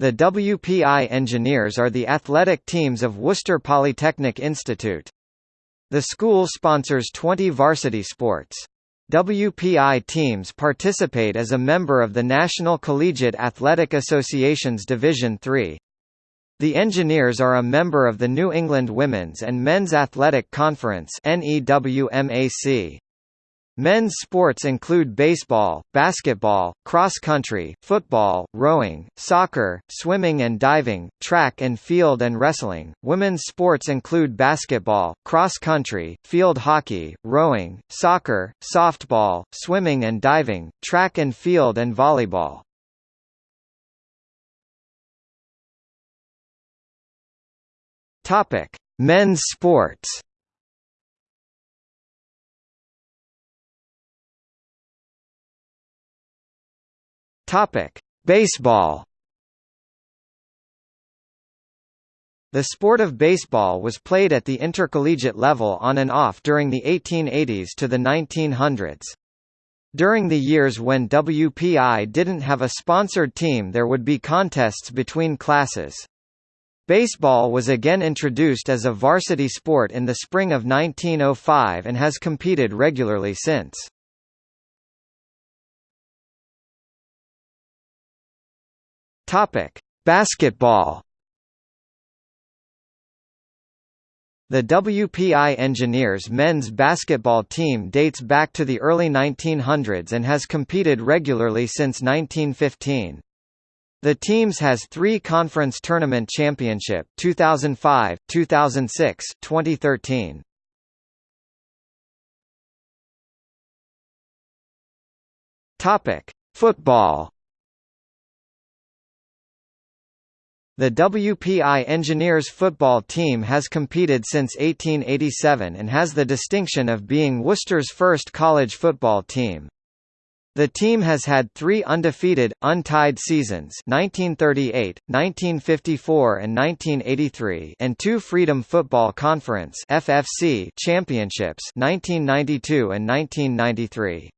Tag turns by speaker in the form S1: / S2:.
S1: The WPI Engineers are the athletic teams of Worcester Polytechnic Institute. The school sponsors 20 varsity sports. WPI teams participate as a member of the National Collegiate Athletic Association's Division III. The Engineers are a member of the New England Women's and Men's Athletic Conference NEWMAC. Men's sports include baseball, basketball, cross-country, football, rowing, soccer, swimming and diving, track and field and wrestling. Women's sports include basketball, cross-country, field hockey, rowing, soccer, softball, swimming and diving, track and field and volleyball. Topic: Men's sports. Topic: Baseball. The sport of baseball was played at the intercollegiate level on and off during the 1880s to the 1900s. During the years when WPI didn't have a sponsored team there would be contests between classes. Baseball was again introduced as a varsity sport in the spring of 1905 and has competed regularly since. Topic: Basketball. The WPI Engineers men's basketball team dates back to the early 1900s and has competed regularly since 1915. The teams has three conference tournament championship 2005, 2006, 2013. Topic: Football. The WPI Engineers football team has competed since 1887 and has the distinction of being Worcester's first college football team. The team has had three undefeated, untied seasons 1938, 1954 and 1983 and two Freedom Football Conference FFC championships 1992 and 1993.